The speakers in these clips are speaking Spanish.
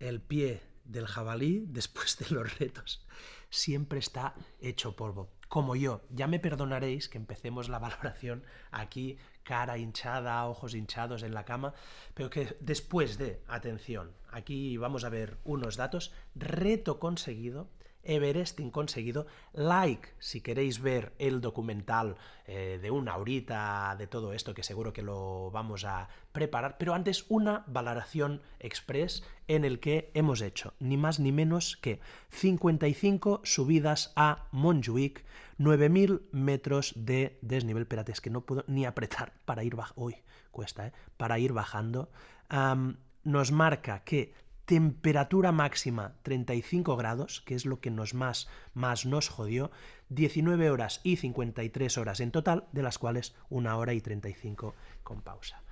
el pie del jabalí, después de los retos, siempre está hecho polvo. Como yo, ya me perdonaréis que empecemos la valoración aquí, cara hinchada, ojos hinchados en la cama, pero que después de, atención, aquí vamos a ver unos datos, reto conseguido, Everesting conseguido. Like si queréis ver el documental eh, de una horita de todo esto, que seguro que lo vamos a preparar. Pero antes, una valoración express en el que hemos hecho ni más ni menos que 55 subidas a Montjuic, 9.000 metros de desnivel. Espérate, es que no puedo ni apretar para ir bajando. Uy, cuesta, ¿eh? Para ir bajando. nos marca que temperatura máxima 35 grados, que es lo que nos más, más nos jodió, 19 horas y 53 horas en total, de las cuales una hora y 35 con pausa.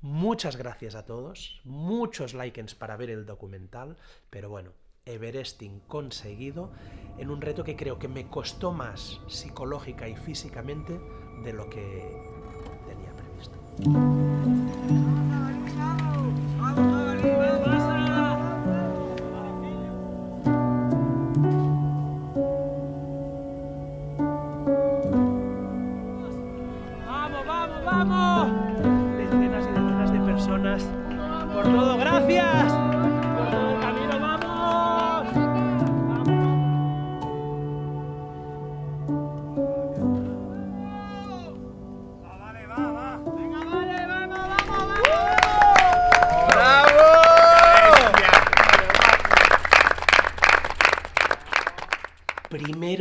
Muchas gracias a todos, muchos likes para ver el documental, pero bueno, Everesting conseguido en un reto que creo que me costó más psicológica y físicamente de lo que tenía previsto.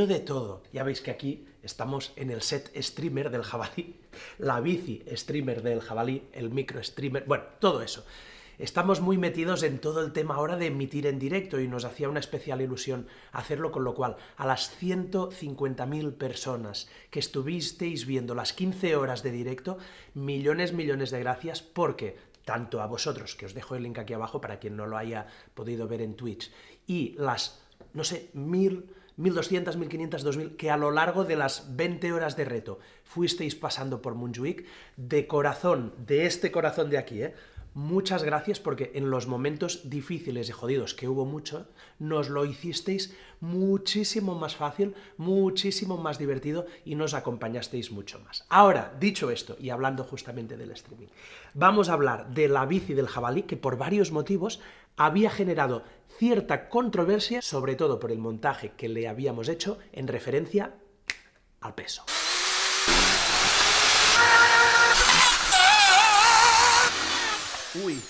De todo. Ya veis que aquí estamos en el set streamer del jabalí, la bici streamer del jabalí, el micro streamer, bueno, todo eso. Estamos muy metidos en todo el tema ahora de emitir en directo y nos hacía una especial ilusión hacerlo, con lo cual a las 150.000 personas que estuvisteis viendo las 15 horas de directo, millones, millones de gracias porque tanto a vosotros, que os dejo el link aquí abajo para quien no lo haya podido ver en Twitch, y las, no sé, mil 1.200, 1.500, 2.000, que a lo largo de las 20 horas de reto fuisteis pasando por Montjuic, de corazón, de este corazón de aquí, ¿eh? muchas gracias porque en los momentos difíciles y jodidos, que hubo mucho, nos lo hicisteis muchísimo más fácil, muchísimo más divertido y nos acompañasteis mucho más. Ahora, dicho esto, y hablando justamente del streaming, vamos a hablar de la bici del jabalí, que por varios motivos había generado cierta controversia, sobre todo por el montaje que le habíamos hecho en referencia al peso. Uy,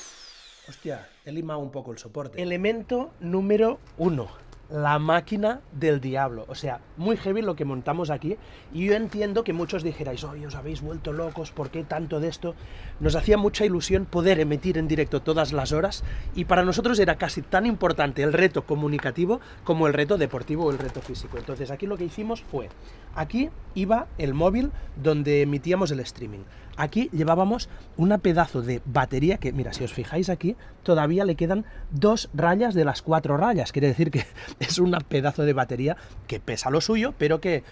hostia, he limado un poco el soporte. Elemento número uno la máquina del diablo. O sea, muy heavy lo que montamos aquí. Y yo entiendo que muchos dijerais, oye, os habéis vuelto locos, ¿por qué tanto de esto? Nos hacía mucha ilusión poder emitir en directo todas las horas. Y para nosotros era casi tan importante el reto comunicativo como el reto deportivo o el reto físico. Entonces aquí lo que hicimos fue, aquí iba el móvil donde emitíamos el streaming. Aquí llevábamos una pedazo de batería que, mira, si os fijáis aquí, todavía le quedan dos rayas de las cuatro rayas. Quiere decir que es un pedazo de batería que pesa lo suyo, pero que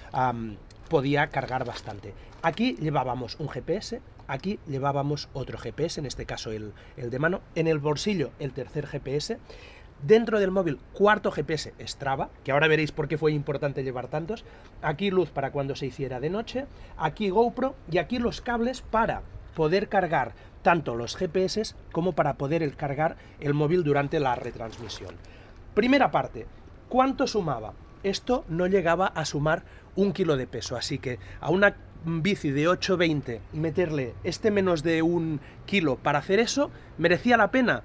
podía cargar bastante. Aquí llevábamos un GPS, aquí llevábamos otro GPS, en este caso el, el de mano, en el bolsillo el tercer GPS, Dentro del móvil, cuarto GPS Strava, que ahora veréis por qué fue importante llevar tantos. Aquí luz para cuando se hiciera de noche. Aquí GoPro y aquí los cables para poder cargar tanto los GPS como para poder cargar el móvil durante la retransmisión. Primera parte, ¿cuánto sumaba? Esto no llegaba a sumar un kilo de peso, así que a una bici de 820 meterle este menos de un kilo para hacer eso, ¿merecía la pena?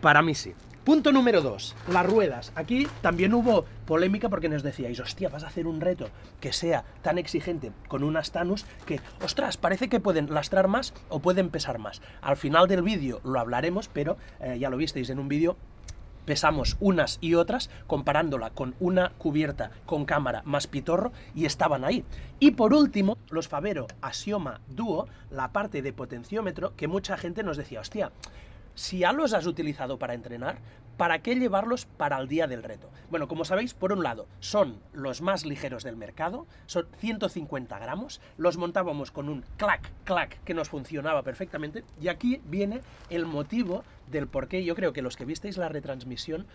Para mí sí. Punto número 2, las ruedas. Aquí también hubo polémica porque nos decíais, hostia, vas a hacer un reto que sea tan exigente con unas Tanus que, ostras, parece que pueden lastrar más o pueden pesar más. Al final del vídeo lo hablaremos, pero eh, ya lo visteis en un vídeo pesamos unas y otras comparándola con una cubierta con cámara más pitorro y estaban ahí. Y por último, los Favero Asioma Duo, la parte de potenciómetro que mucha gente nos decía, hostia, si ya los has utilizado para entrenar, ¿para qué llevarlos para el día del reto? Bueno, como sabéis, por un lado, son los más ligeros del mercado, son 150 gramos, los montábamos con un clac, clac, que nos funcionaba perfectamente, y aquí viene el motivo del por qué yo creo que los que visteis la retransmisión,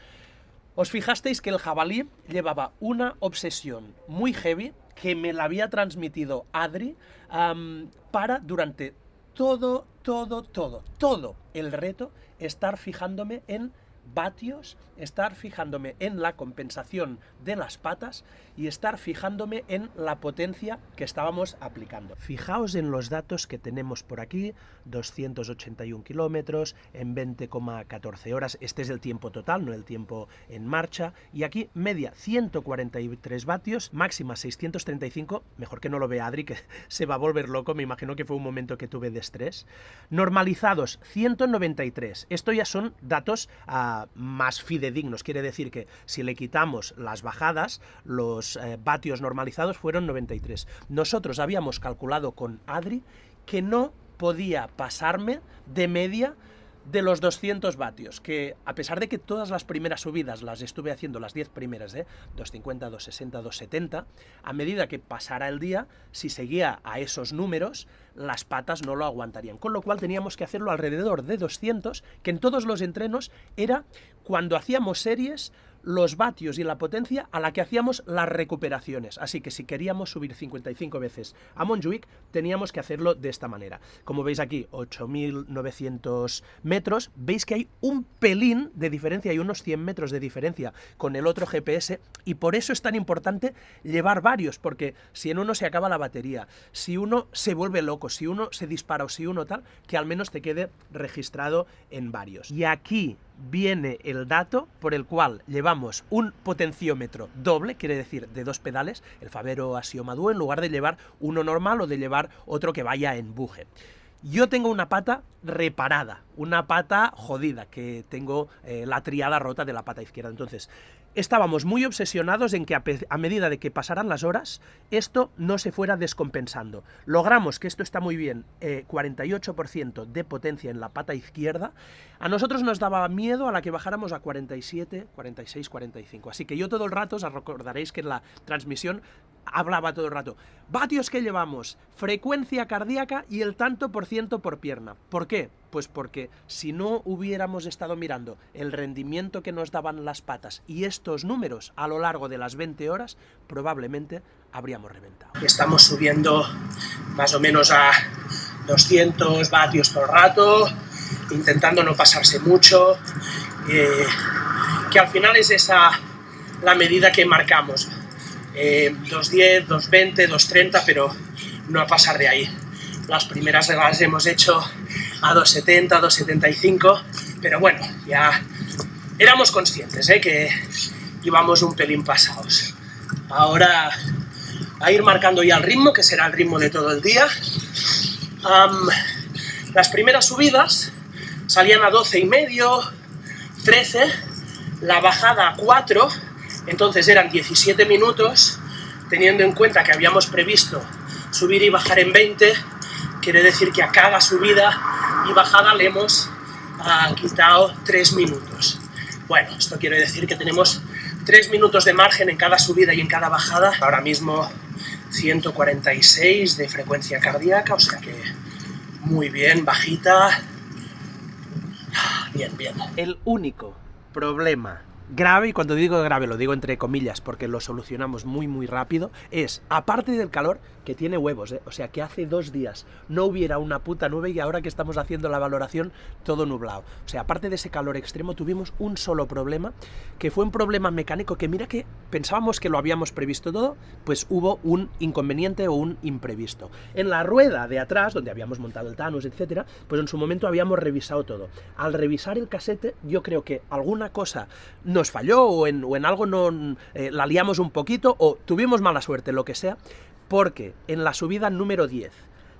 os fijasteis que el jabalí llevaba una obsesión muy heavy que me la había transmitido Adri para durante todo, todo, todo, todo el reto estar fijándome en vatios, estar fijándome en la compensación de las patas y estar fijándome en la potencia que estábamos aplicando. Fijaos en los datos que tenemos por aquí, 281 kilómetros en 20,14 horas, este es el tiempo total, no el tiempo en marcha, y aquí media 143 vatios, máxima 635, mejor que no lo vea Adri, que se va a volver loco, me imagino que fue un momento que tuve de estrés, normalizados 193, esto ya son datos uh, más fidedignos, quiere decir que si le quitamos las bajadas, los eh, vatios normalizados fueron 93. Nosotros habíamos calculado con Adri que no podía pasarme de media de los 200 vatios, que a pesar de que todas las primeras subidas las estuve haciendo, las 10 primeras, ¿eh? 250, 260, 270, a medida que pasara el día, si seguía a esos números, las patas no lo aguantarían. Con lo cual teníamos que hacerlo alrededor de 200, que en todos los entrenos era cuando hacíamos series los vatios y la potencia a la que hacíamos las recuperaciones. Así que si queríamos subir 55 veces a Montjuic, teníamos que hacerlo de esta manera. Como veis aquí, 8.900 metros, veis que hay un pelín de diferencia, hay unos 100 metros de diferencia con el otro GPS, y por eso es tan importante llevar varios, porque si en uno se acaba la batería, si uno se vuelve loco, si uno se dispara o si uno tal, que al menos te quede registrado en varios. Y aquí viene el dato por el cual llevamos un potenciómetro doble, quiere decir de dos pedales, el Favero Asiomadú, en lugar de llevar uno normal o de llevar otro que vaya en buje. Yo tengo una pata reparada, una pata jodida, que tengo eh, la triada rota de la pata izquierda. Entonces, estábamos muy obsesionados en que a, medida de que pasaran las horas, esto no se fuera descompensando. Logramos que esto está muy bien, 48% eh, de potencia en la pata izquierda. A nosotros nos daba miedo a la que bajáramos a 47, 46, 45. Así que yo todo el rato, os recordaréis que en la transmisión hablaba todo el rato. Vatios que llevamos, frecuencia cardíaca y el tanto por ciento por pierna. ¿Por qué? Pues porque si no hubiéramos estado mirando el rendimiento que nos daban las patas y estos números a lo largo de las 20 horas, probablemente habríamos reventado. Estamos subiendo más o menos a 200 vatios por rato, intentando no pasarse mucho, eh, que al final es esa la medida que marcamos. Eh, 2.10, 2.20, 2.30, pero no a pasar de ahí. Las primeras las hemos hecho a 2.70, 2.75, pero bueno, ya éramos conscientes ¿eh? que íbamos un pelín pasados. Ahora a ir marcando ya el ritmo, que será el ritmo de todo el día. las primeras subidas salían a 12 y medio, 13, la bajada a 4, entonces eran 17 minutos, teniendo en cuenta que habíamos previsto subir y bajar en 20, quiere decir que a cada subida y bajada le hemos quitado 3 minutos. Bueno, esto quiere decir que tenemos 3 minutos de margen en cada subida y en cada bajada. Ahora mismo 146 de frecuencia cardíaca, o sea que muy bien, bajita. Bien, bien. El único problema grave, y cuando digo grave lo digo entre comillas porque lo solucionamos muy muy rápido, es, aparte del calor, que tiene huevos, ¿eh? o sea que hace dos días no hubiera una puta nube y ahora que estamos haciendo la valoración todo nublado. O sea, aparte de ese calor extremo tuvimos un solo problema, que fue un problema mecánico que mira que pensábamos que lo habíamos previsto todo, pues hubo un inconveniente o un imprevisto. En la rueda de atrás, donde habíamos montado el Thanos, etcétera, pues en su momento habíamos revisado todo. Al revisar el casete, yo creo que alguna cosa nos falló o en, o en algo no eh, la liamos un poquito o tuvimos mala suerte, lo que sea, porque en la subida número 10,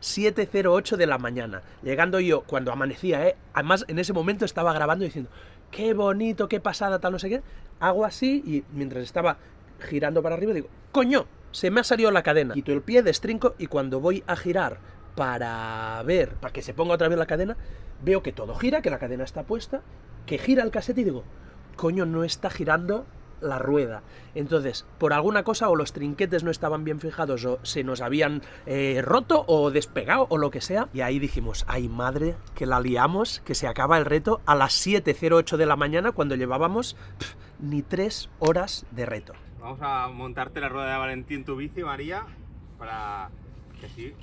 7.08 de la mañana, llegando yo cuando amanecía, ¿eh? además en ese momento estaba grabando diciendo, qué bonito, qué pasada, tal, no sé qué, hago así y mientras estaba girando para arriba digo, coño, se me ha salido la cadena, quito el pie, destrinco y cuando voy a girar para ver, para que se ponga otra vez la cadena, veo que todo gira, que la cadena está puesta, que gira el casete y digo, coño, no está girando la rueda. Entonces, por alguna cosa o los trinquetes no estaban bien fijados o se nos habían eh, roto o despegado o lo que sea. Y ahí dijimos, ay madre, que la liamos, que se acaba el reto a las 7.08 de la mañana cuando llevábamos ni tres horas de reto. Vamos a montarte la rueda de Valentín en tu bici, María, para que así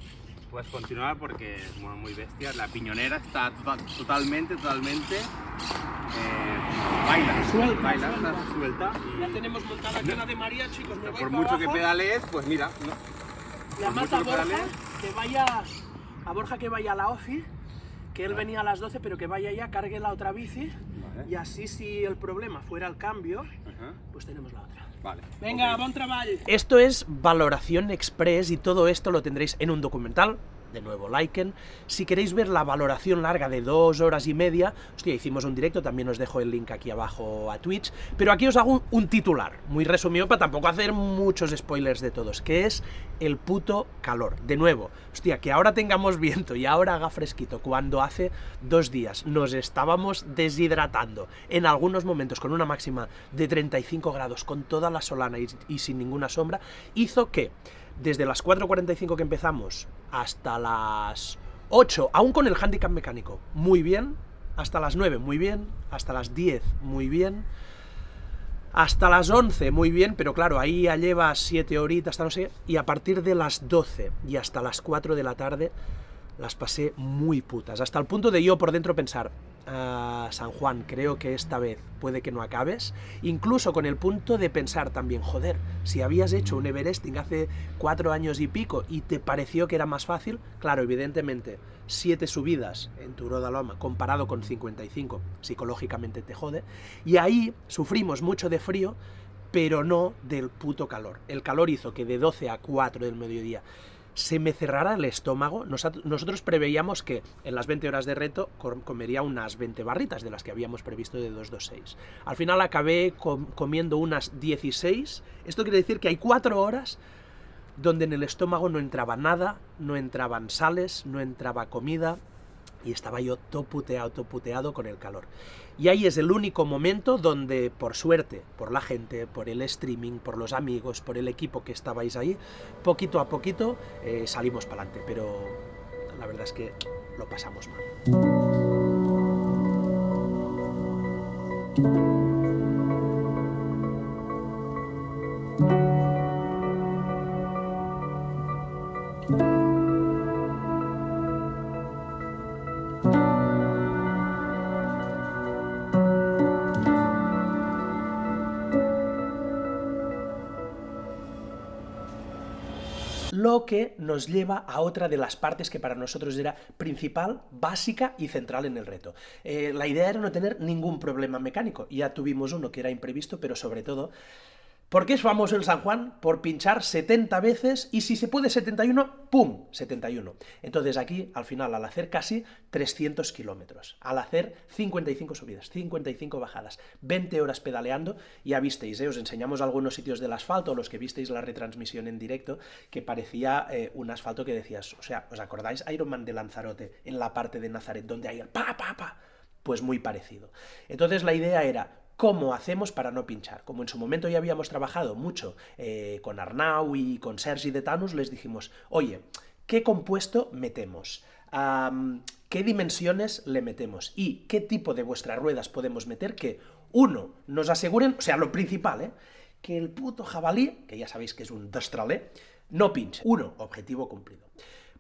puedas continuar porque es muy bestia. La piñonera está totalmente, totalmente eh, baila, suelta, baila, suelta. está suelta. Ya tenemos montada la de María, chicos. Me voy Por mucho que abajo. pedalees, pues mira, ¿no? Le por mata a que Borja que vaya a Borja que vaya a la OFI, que él venía a las 12, pero que vaya ya, cargue la otra bici Vale. y así si el problema fuera el cambio, Ajá, pues tenemos la otra. Vale. Venga, ok. buen trabajo. Esto es valoración express y todo esto lo tendréis en un documental. De nuevo, liken. Si queréis ver la valoración larga de dos horas y media, hostia, hicimos un directo, también os dejo el link aquí abajo a Twitch. Pero aquí os hago un, titular, muy resumido para tampoco hacer muchos spoilers de todos, que es el puto calor. De nuevo, hostia, que ahora tengamos viento y ahora haga fresquito, cuando hace dos días nos estábamos deshidratando en algunos momentos con una máxima de 35 grados, con toda la solana y sin ninguna sombra, hizo que desde las 4.45 que empezamos hasta las 8, aún con el handicap mecánico, muy bien, hasta las 9, muy bien, hasta las 10, muy bien, hasta las 11, muy bien, pero claro, ahí ya llevas 7 horitas, hasta no sé, y a partir de las 12 y hasta las 4 de la tarde las pasé muy putas, hasta el punto de yo por dentro pensar, "Ah, San Juan, creo que esta vez puede que no acabes, incluso con el punto de pensar también, joder, si habías hecho un Everesting hace 4 años y pico y te pareció que era más fácil, claro, evidentemente, 7 subidas en tu Roda Loma comparado con 55, psicológicamente te jode, y ahí sufrimos mucho de frío, pero no del puto calor. El calor hizo que de 12 a 4 del mediodía se me cerrara el estómago. Nosotros preveíamos que en las 20 horas de reto com- comería unas 20 barritas de las que habíamos previsto de 226. Al final acabé com- comiendo unas 16. Esto quiere decir que hay 4 horas donde en el estómago no entraba nada, no entraban sales, no entraba comida y estaba yo toputeado, toputeado con el calor. Y ahí es el único momento donde, por suerte, por la gente, por el streaming, por los amigos, por el equipo que estabais ahí, poquito a poquito eh, salimos para adelante, pero la verdad es que lo pasamos mal. Que nos lleva a otra de las partes que para nosotros era principal, básica y central en el reto. Eh, la idea era no tener ningún problema mecánico. Ya tuvimos uno que era imprevisto, pero sobre todo ¿Por qué es famoso el San Juan? Por pinchar 70 veces y si se puede 71, ¡pum! 71. Entonces aquí, al final, al hacer casi 300 kilómetros, al hacer 55 subidas, 55 bajadas, 20 horas pedaleando, ya visteis, ¿eh? os enseñamos algunos sitios del asfalto, los que visteis la retransmisión en directo, que parecía eh, un asfalto que decías, o sea, ¿os acordáis Ironman de Lanzarote en la parte de Nazaret, donde hay el pa, pa, pa? Pues muy parecido. Entonces la idea era, ¿Cómo hacemos para no pinchar? Como en su momento ya habíamos trabajado mucho eh, con Arnau y con Sergi de Tanus, les dijimos, oye, ¿qué compuesto metemos? ¿Qué dimensiones le metemos? ¿Y qué tipo de vuestras ruedas podemos meter que, uno, nos aseguren, o sea, lo principal, ¿eh? que el puto jabalí, que ya sabéis que es un destralé, no pinche. Uno, objetivo cumplido.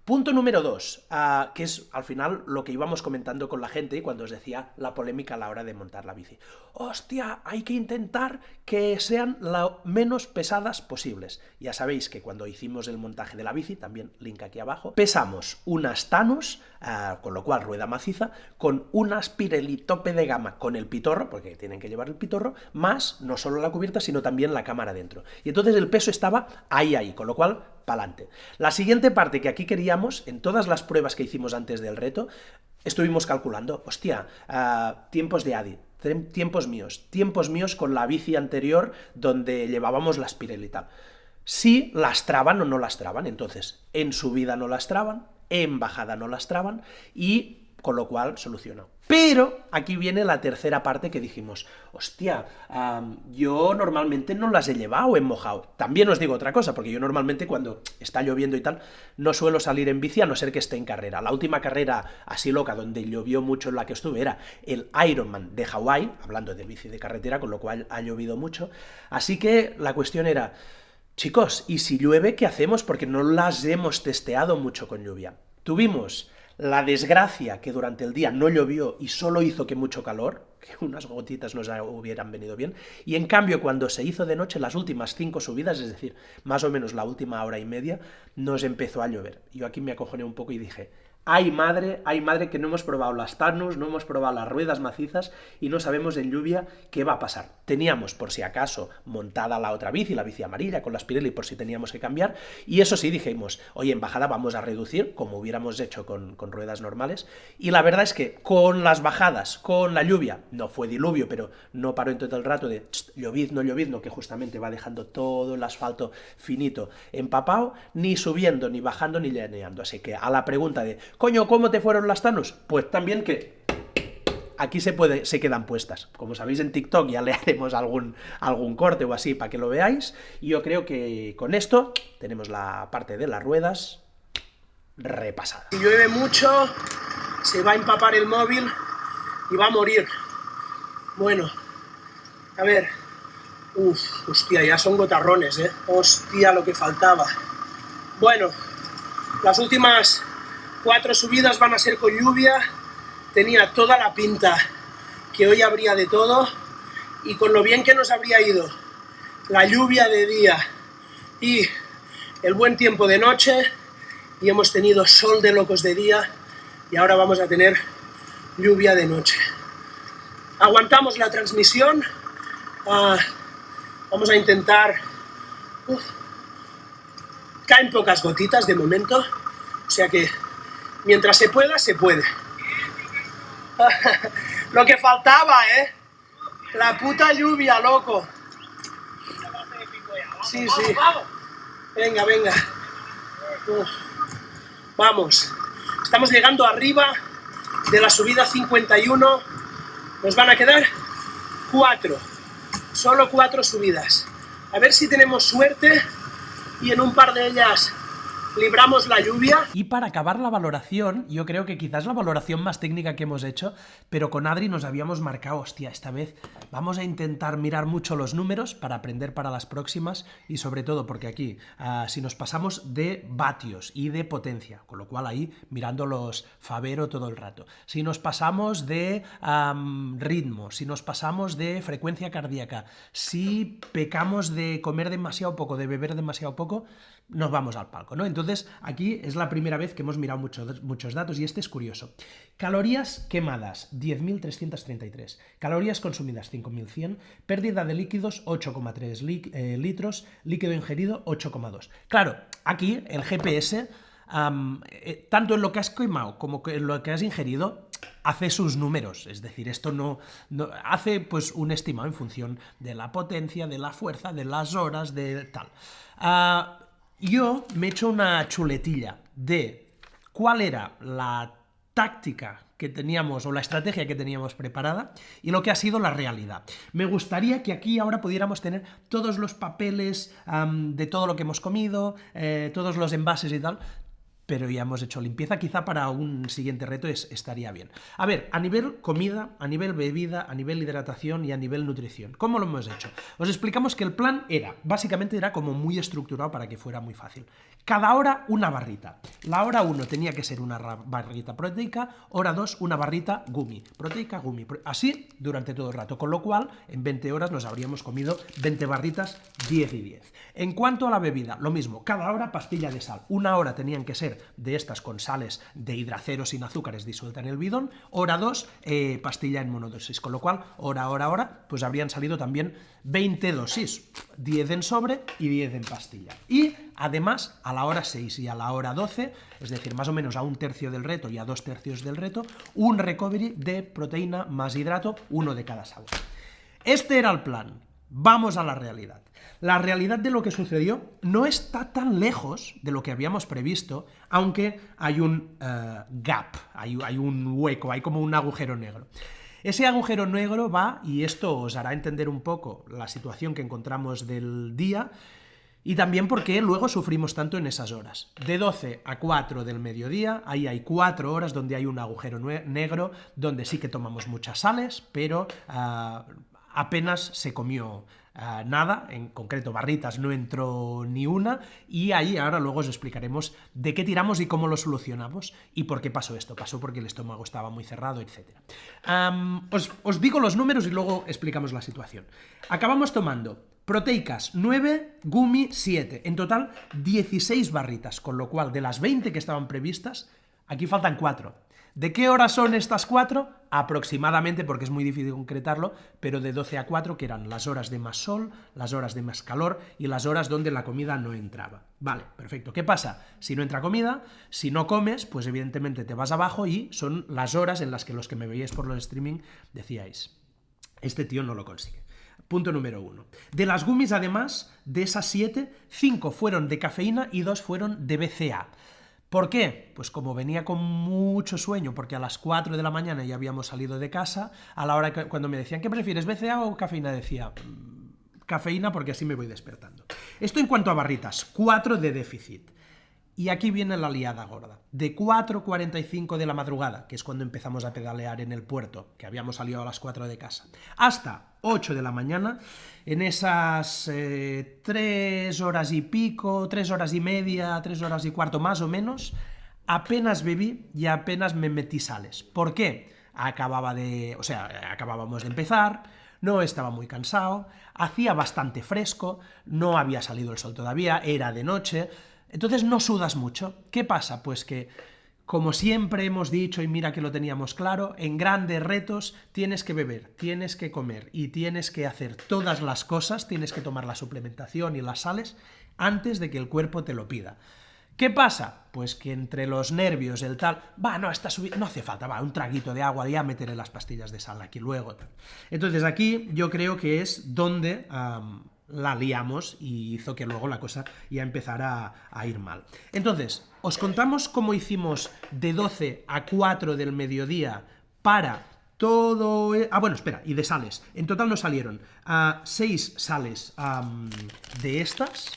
Punto número dos, ah, que es al final lo que íbamos comentando con la gente y cuando os decía la polémica a la hora de montar la bici. Hostia, hay que intentar que sean lo menos pesadas posibles. Ya sabéis que cuando hicimos el montaje de la bici, también link aquí abajo, pesamos unas Tanus, ah, con lo cual rueda maciza, con unas Pirelli tope de gama con el pitorro, porque tienen que llevar el pitorro, más no solo la cubierta, sino también la cámara dentro. Y entonces el peso estaba ahí, ahí, con lo cual La siguiente parte que aquí queríamos, en todas las pruebas que hicimos antes del reto, estuvimos calculando, hostia, ah, tiempos de Adi, tiempos míos, tiempos míos con la bici anterior donde llevábamos las Pirelli y tal. Si lastraban o no lastraban, entonces, en subida no lastraban, en bajada no lastraban y con lo cual solucionó. Pero aquí viene la tercera parte que dijimos, hostia, yo normalmente no las he llevado en mojado. También os digo otra cosa, porque yo normalmente cuando está lloviendo y tal, no suelo salir en bici a no ser que esté en carrera. La última carrera así loca donde llovió mucho en la que estuve era el Ironman de Hawái, hablando de bici de carretera, con lo cual ha llovido mucho. Así que la cuestión era, chicos, ¿y si llueve qué hacemos? Porque no las hemos testeado mucho con lluvia. Tuvimos la desgracia que durante el día no llovió y solo hizo que mucho calor, que unas gotitas nos hubieran venido bien, y en cambio cuando se hizo de noche las últimas cinco subidas, es decir, más o menos la última hora y media, nos empezó a llover. Yo aquí me acojoné un poco y dije, hay madre, hay madre que no hemos probado las Tarnus, no hemos probado las ruedas macizas y no sabemos en lluvia qué va a pasar. Teníamos, por si acaso, montada la otra bici, la bici amarilla con las Pirelli por si teníamos que cambiar, y eso sí, dijimos, oye, en bajada vamos a reducir, como hubiéramos hecho con, ruedas normales, y la verdad es que con las bajadas, con la lluvia, no fue diluvio, pero no paró en todo el rato de llovizno, llovizno, que justamente va dejando todo el asfalto finito empapado, ni subiendo, ni bajando, ni llaneando. Así que a la pregunta de Coño, ¿cómo te fueron las Thanos? Pues también que aquí se, puede, se quedan puestas. Como sabéis en TikTok ya le haremos algún, algún corte o así para que lo veáis. Y yo creo que con esto tenemos la parte de las ruedas repasada. Si llueve mucho, se va a empapar el móvil y va a morir. Bueno, a ver. Uf, hostia, ya son gotarrones, ¿eh? Hostia, lo que faltaba. Bueno, las últimas Cuatro subidas van a ser con lluvia. Tenía toda la pinta que hoy habría de todo. Y con lo bien que nos habría ido la lluvia de día y el buen tiempo de noche, y hemos tenido sol de locos de día, y ahora vamos a tener lluvia de noche. Aguantamos la transmisión, ah, vamos a intentar... caen pocas gotitas de momento, o sea que Mientras se pueda, se puede. Lo que faltaba, ¿eh? La puta lluvia, loco. Sí, sí. Venga, venga. Vamos. Estamos llegando arriba de la subida 51. Nos van a quedar cuatro. Solo cuatro subidas. A ver si tenemos suerte y en un par de ellas libramos la lluvia. Y para acabar la valoración, yo creo que quizás la valoración más técnica que hemos hecho, pero con Adri nos habíamos marcado, hostia, esta vez vamos a intentar mirar mucho los números para aprender para las próximas y sobre todo porque aquí, ah, si nos pasamos de vatios y de potencia, con lo cual ahí mirando los Favero todo el rato, si nos pasamos de ritmo, si nos pasamos de frecuencia cardíaca, si pecamos de comer demasiado poco, de beber demasiado poco, nos vamos al palco, ¿no? Entonces, aquí es la primera vez que hemos mirado muchos, muchos datos y este es curioso. Calorías quemadas, 10.333. Calorías consumidas, 5.100. Pérdida de líquidos, 8,3 eh, litros. Líquido ingerido, 8,2. Claro, aquí el GPS, eh, tanto en lo que has quemado como en lo que has ingerido, hace sus números, es decir, esto no, hace pues un estimado en función de la potencia, de la fuerza, de las horas, de tal. Uh, yo me he hecho una chuletilla de cuál era la táctica que teníamos o la estrategia que teníamos preparada y lo que ha sido la realidad. Me gustaría que aquí ahora pudiéramos tener todos los papeles de todo lo que hemos comido, eh, todos los envases y tal, pero ya hemos hecho limpieza, quizá para un siguiente reto es, estaría bien. A ver, a nivel comida, a nivel bebida, a nivel hidratación y a nivel nutrición, ¿cómo lo hemos hecho? Os explicamos que el plan era, básicamente era como muy estructurado para que fuera muy fácil. Cada hora una barrita. La hora 1 tenía que ser una barrita proteica, hora 2 una barrita gumi, proteica, gumi. Así durante todo el rato, con lo cual en 20 horas nos habríamos comido 20 barritas, 10 y 10. En cuanto a la bebida, lo mismo, cada hora pastilla de sal. Una hora tenían que ser de estas con sales de hidracero sin azúcares disuelta en el bidón, hora 2 eh, pastilla en monodosis, con lo cual hora, hora, hora, pues habrían salido también 20 dosis, 10 en sobre y 10 en pastilla. Y además a la hora 6 y a la hora 12, es decir, más o menos a un tercio del reto y a dos tercios del reto, un recovery de proteína más hidrato, uno de cada sabor. Este era el plan. Vamos a la realidad. La realidad de lo que sucedió no está tan lejos de lo que habíamos previsto, aunque hay un eh, gap, hay, un hueco, hay como un agujero negro. Ese agujero negro va, y esto os hará entender un poco la situación que encontramos del día, y también porque luego sufrimos tanto en esas horas. De 12 a 4 del mediodía, ahí hay 4 horas donde hay un agujero negro, donde sí que tomamos muchas sales, pero ah, apenas se comió ah, nada, en concreto barritas no entró ni una, y ahí ahora luego os explicaremos de qué tiramos y cómo lo solucionamos y por qué pasó esto. Pasó porque el estómago estaba muy cerrado, etc. os, os digo los números y luego explicamos la situación. Acabamos tomando Proteicas 9, Gumi 7. En total 16 barritas, con lo cual de las 20 que estaban previstas, aquí faltan 4. ¿De qué horas son estas 4? Aproximadamente, porque es muy difícil concretarlo, pero de 12 a 4, que eran las horas de más sol, las horas de más calor y las horas donde la comida no entraba. Vale, perfecto. ¿Qué pasa? Si no entra comida, si no comes, pues evidentemente te vas abajo y son las horas en las que los que me veíais por los streaming decíais, este tío no lo consigue. Punto número uno. De las gummies, además, de esas siete, cinco fueron de cafeína y dos fueron de BCA. ¿Por qué? Pues como venía con mucho sueño, porque a las 4 de la mañana ya habíamos salido de casa, a la hora cuando me decían, ¿qué prefieres, BCA o cafeína? Decía, mm, cafeína porque así me voy despertando. Esto en cuanto a barritas, 4 de déficit. Y aquí viene la liada gorda. De 4.45 de la madrugada, que es cuando empezamos a pedalear en el puerto, que habíamos salido a las 4 de casa, hasta 8 de la mañana, en esas 3 eh, horas y pico, 3 horas y media, 3 horas y cuarto más o menos, apenas bebí y apenas me metí sales. ¿Por qué? Acababa de... o sea, acabábamos de empezar, no estaba muy cansado, hacía bastante fresco, no había salido el sol todavía, era de noche, entonces no sudas mucho. ¿Qué pasa? Pues que, como siempre hemos dicho, y mira que lo teníamos claro, en grandes retos tienes que beber, tienes que comer y tienes que hacer todas las cosas, tienes que tomar la suplementación y las sales antes de que el cuerpo te lo pida. ¿Qué pasa? Pues que entre los nervios, el tal, va, no, está subiendo, no hace falta, va, un traguito de agua, ya meteré las pastillas de sal aquí luego. Entonces aquí yo creo que es donde la liamos y hizo que luego la cosa ya empezara a, ir mal. Entonces, os contamos cómo hicimos de 12 a 4 del mediodía para todo... E, ah, bueno, espera, y de sales. En total nos salieron a 6 sales de estas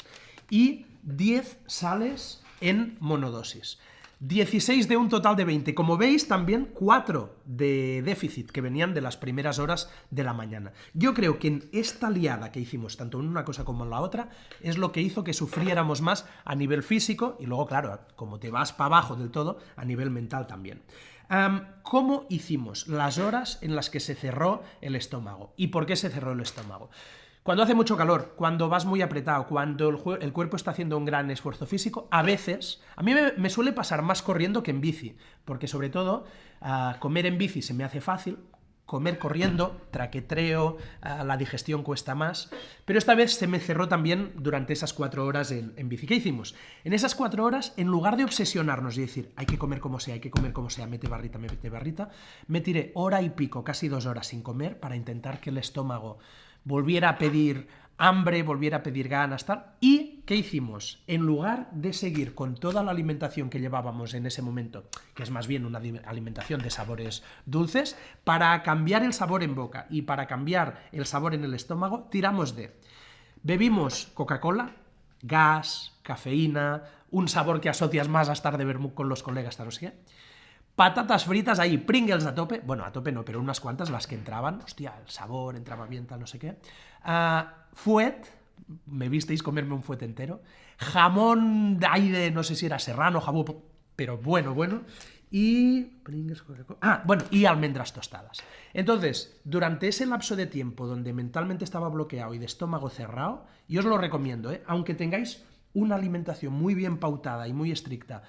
y 10 sales en monodosis. 16 de un total de 20. Como veis, también 4 de déficit que venían de las primeras horas de la mañana. Yo creo que en esta liada que hicimos, tanto en una cosa como en la otra, es lo que hizo que sufriéramos más a nivel físico y luego, claro, como te vas para abajo del todo, a nivel mental también. ¿Cómo hicimos las horas en las que se cerró el estómago? ¿Y por qué se cerró el estómago? Cuando hace mucho calor, cuando vas muy apretado, cuando el, cuerpo está haciendo un gran esfuerzo físico, a veces, a mí me, suele pasar más corriendo que en bici, porque sobre todo comer en bici se me hace fácil, comer corriendo, traquetreo, la digestión cuesta más, pero esta vez se me cerró también durante esas cuatro horas en, en, bici. ¿Qué hicimos? En esas cuatro horas, en lugar de obsesionarnos y decir, hay que comer como sea, hay que comer como sea, mete barrita, mete barrita, me tiré hora y pico, casi dos horas sin comer para intentar que el estómago volviera a pedir hambre, volviera a pedir ganas, tal. ¿Y qué hicimos? En lugar de seguir con toda la alimentación que llevábamos en ese momento, que es más bien una alimentación de sabores dulces, para cambiar el sabor en boca y para cambiar el sabor en el estómago, tiramos de... Bebimos Coca-Cola, gas, cafeína, un sabor que asocias más a estar de vermut con los colegas, tal, sé qué Patatas fritas ahí, Pringles a tope. Bueno, a tope no, pero unas cuantas las que entraban. Hostia, el sabor entraba bien, tal, no sé qué. Uh, fuet, me visteis comerme un fuet entero. Jamón de aire, no sé si era serrano, jamón, pero bueno, bueno. Y. Pringles, Ah, bueno, y almendras tostadas. Entonces, durante ese lapso de tiempo donde mentalmente estaba bloqueado y de estómago cerrado, yo os lo recomiendo, ¿eh? aunque tengáis una alimentación muy bien pautada y muy estricta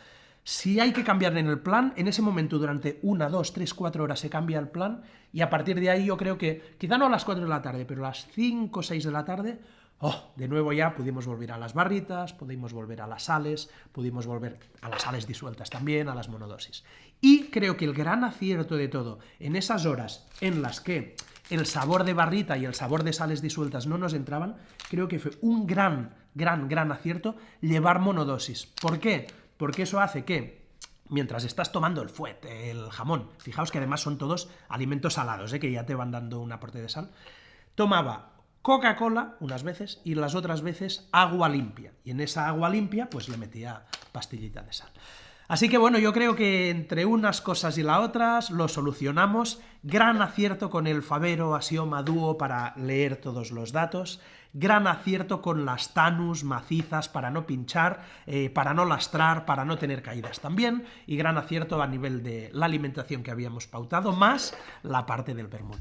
si hay que cambiar en el plan, en ese momento durante una, dos, tres, cuatro horas se cambia el plan y a partir de ahí yo creo que, quizá no a las cuatro de la tarde, pero a las cinco o seis de la tarde, oh, de nuevo ya pudimos volver a las barritas, pudimos volver a las sales, pudimos volver a las sales disueltas también, a las monodosis. Y creo que el gran acierto de todo, en esas horas en las que el sabor de barrita y el sabor de sales disueltas no nos entraban, creo que fue un gran, gran, gran acierto llevar monodosis. ¿Por qué? Porque eso hace que mientras estás tomando el fuet, el jamón, fijaos que además son todos alimentos salados, ¿eh? que ya te van dando un aporte de sal, tomaba Coca-Cola unas veces y las otras veces agua limpia. Y en esa agua limpia pues le metía pastillita de sal. Así que bueno, yo creo que entre unas cosas y las otras lo solucionamos. Gran acierto con el Favero Asioma Duo para leer todos los datos. Gran acierto con las Tanus macizas para no pinchar, eh, para no lastrar, para no tener caídas también. Y gran acierto a nivel de la alimentación que habíamos pautado, más la parte del vermut.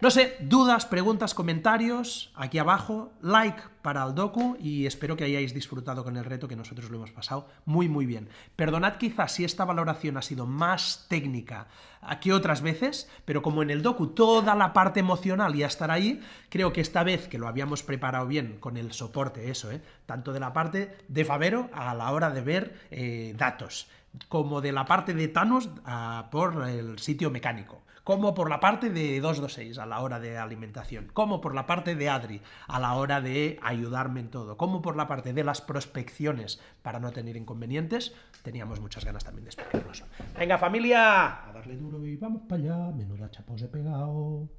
No sé, dudas, preguntas, comentarios, aquí abajo, like para el docu y espero que hayáis disfrutado con el reto que nosotros lo hemos pasado muy muy bien. Perdonad quizás si esta valoración ha sido más técnica que otras veces, pero como en el docu toda la parte emocional ya estará ahí, creo que esta vez que lo habíamos preparado bien con el soporte, eso, ¿eh? tanto de la parte de Favero a la hora de ver eh, datos, como de la parte de Thanos a, por el sitio mecánico. Como por la parte de 226 a la hora de alimentación, como por la parte de Adri a la hora de ayudarme en todo, como por la parte de las prospecciones para no tener inconvenientes, teníamos muchas ganas también de explicarlos. Venga familia, a darle duro y vamos para allá, menuda chapos he pegado.